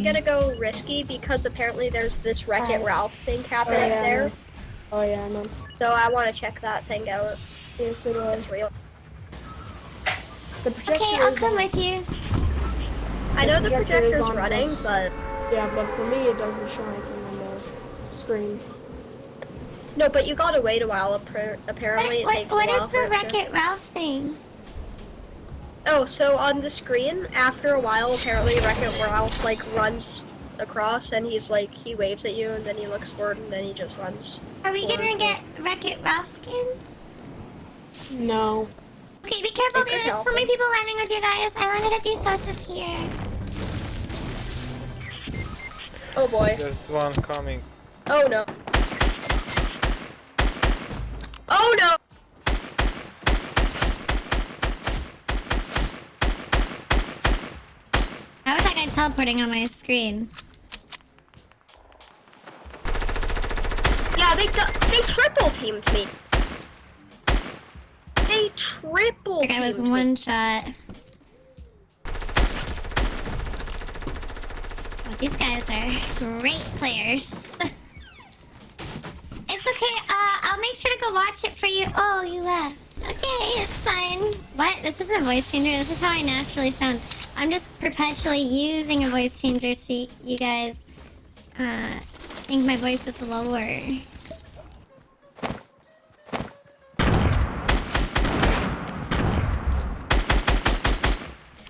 I'm gonna um, go risky because apparently there's this Wreck It oh. Ralph thing Oh happening yeah. there. Oh yeah, I know. So I want to check that thing out. Yeah, so do I. It's real. The projector Okay, I'll come on- with you. I know the projector is projector's on running, this. but Yeah, but for me it doesn't show anything on the screen. no. But you gotta wait a while. Apparently, What, it takes what, a while. is for the Wreck-It Ralph thing? Oh, so on the screen, after a while, apparently Wreck-It Ralph like runs across, and he's like he waves at you, and then he looks forward, and then he just runs. Are we gonna get Wreck-It Ralph skins? No. Okay, be careful. It could There's so many people landing with you guys. I landed at these houses here. Oh boy. There's one coming. Oh no. Oh no. How was that guy teleporting on my screen? Yeah, they they triple teamed me. They triple That guy was teamed me. one shot. Oh, these guys are great players. it's okay. Uh, I'll make sure to go watch it for you. Oh, you left. Okay, it's fine. What? This isn't a voice changer. This is how I naturally sound. I'm just perpetually using a voice changer so you guys uh, think my voice is lower.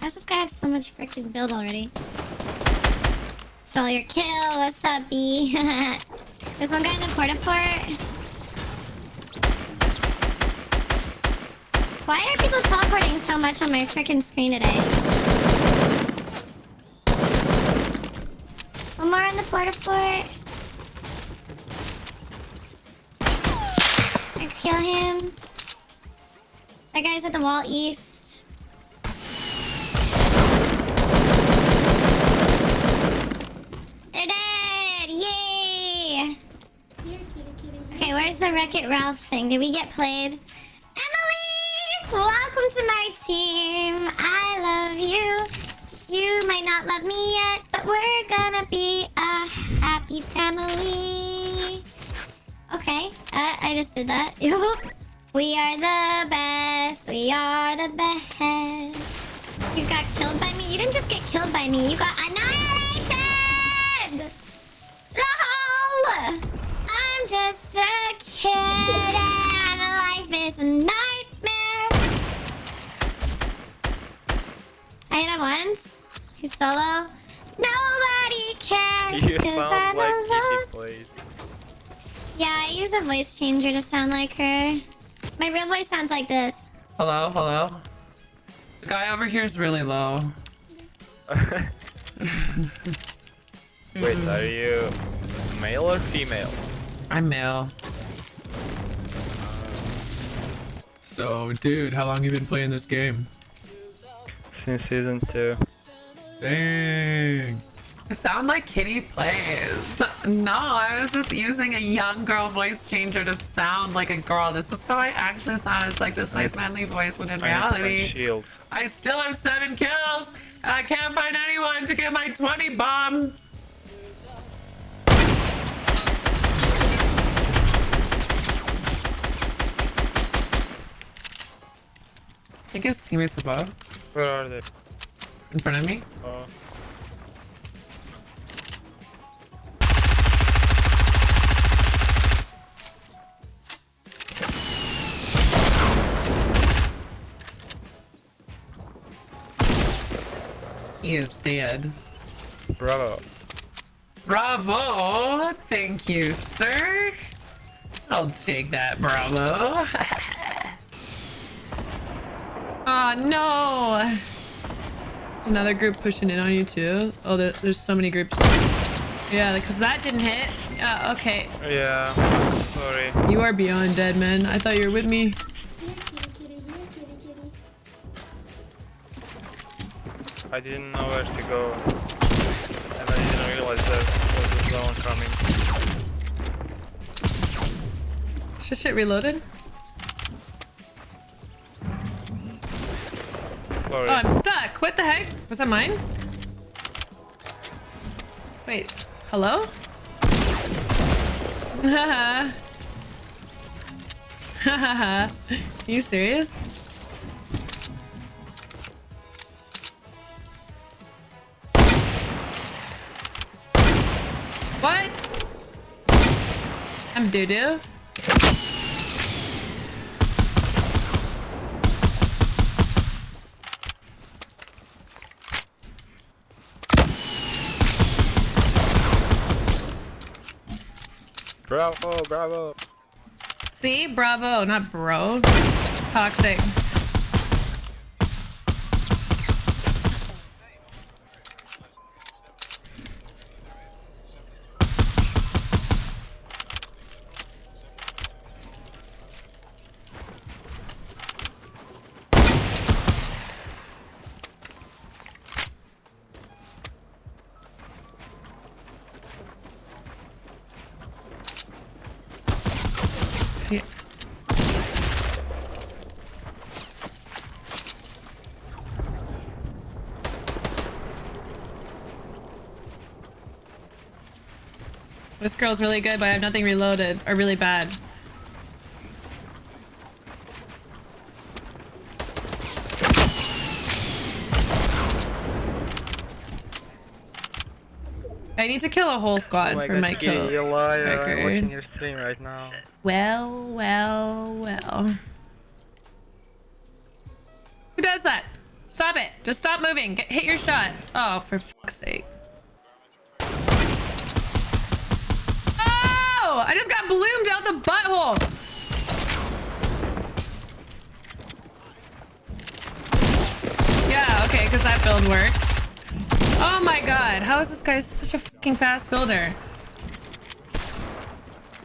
How's this guy have so much freaking build already? Stole your kill. What's up, B? There's one guy in the Port-a-Fort. Why are people teleporting so much on my freaking screen today? One more in the Port-a-Fort. I kill him. That guy's at the wall east. They're dead! Yay! Okay, where's the Wreck-It Ralph thing? Did we get played? Emily! Welcome to my team! I love you. You might not love me yet, we're gonna be a happy family. Okay, uh, I just did that. we are the best. We are the best. You got killed by me? You didn't just get killed by me. You got annihilated! LOL! I'm just a kid and life is a nightmare. I hit him once. He's solo. Nobody cares You because I'm like alone. Kitty plays. Yeah, I use a voice changer to sound like her. My real voice sounds like this. Hello, hello. The guy over here is really low. Wait, are you male or female? I'm male. So, dude, how long you been playing this game? Since season two. Dang. You sound like Kitty plays. No, I was just using a young girl voice changer to sound like a girl. This is how I actually sound. It's like this nice manly voice when in I need my reality, Shield. I still have seven kills and I can't find anyone to get my 20 bomb. I think his teammates above, Where are they? In front of me. Oh. He is dead. Bravo. Bravo! Thank you, sir. I'll take that, bravo. oh no! It's another group pushing in on you too. Oh, there, there's so many groups. Yeah, because that didn't hit. Yeah, okay. Yeah. Sorry. You are beyond dead, man. I thought you were with me. I didn't know where to go. And I didn't realize there was a zone coming. Is this shit reloaded? Oh, I'm stuck. What the heck? Was that mine? Wait, hello? Haha. Haha. you serious? What? I'm doo Bravo, bravo. See, bravo, not bro. Toxic. This girl's really good, but I have nothing reloaded. Or really bad. I need to kill a whole squad oh for god, my kill. you liar. I'm record. your stream right now. Well, well, well. Who does that? Stop it. Just stop moving. Get, hit your shot. Oh, for fuck's sake. I just got bloomed out the butthole. Yeah, okay, because that build worked. Oh my god, how is this guy such a fucking fast builder?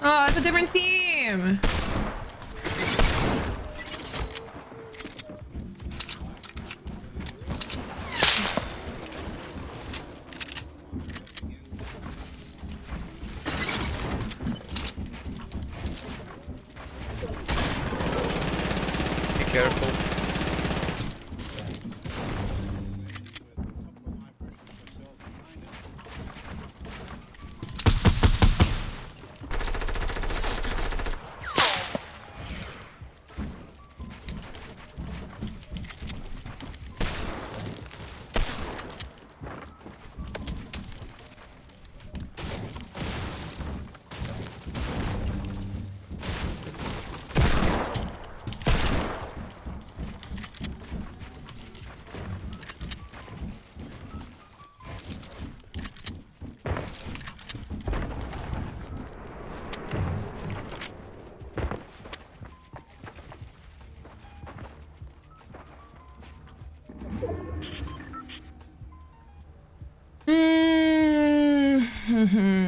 Oh, it's a different team. Careful.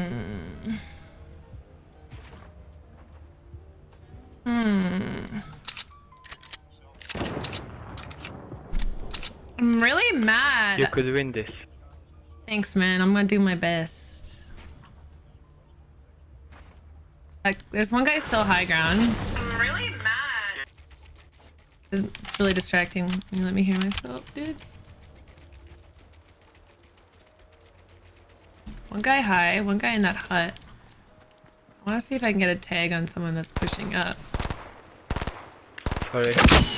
Hmm. Hmm. I'm really mad. You could win this. Thanks, man. I'm gonna do my best. Like, there's one guy still high ground. I'm really mad. It's really distracting. Can you let me hear myself, dude? One guy high, one guy in that hut. I want to see if I can get a tag on someone that's pushing up. Sorry.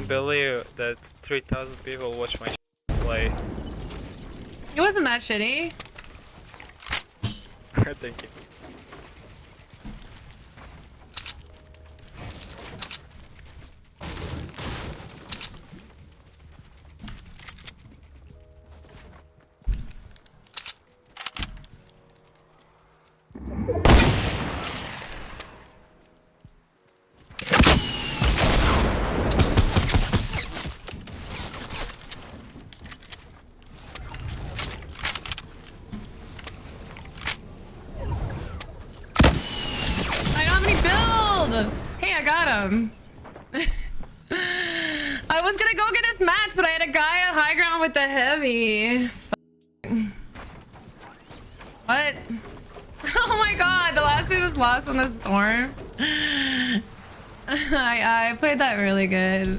Can't believe that 3,000 people watch my play. It wasn't that shitty. Thank you. Hey, I got him. I was gonna go get his mats, but I had a guy at high ground with the heavy. What? Oh my god, the last dude was lost in the storm. I, I played that really good.